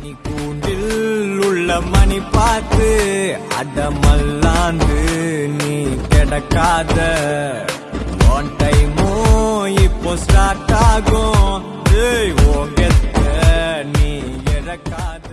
மணி கூண்டில் உள்ள மணி பார்த்து அடமல்லாந்து நீ கிடக்காத. ஒன் டைமோ இப்போ ஸ்டார்ட் ஆகும். ஓ கெத்த நீ இழக்காத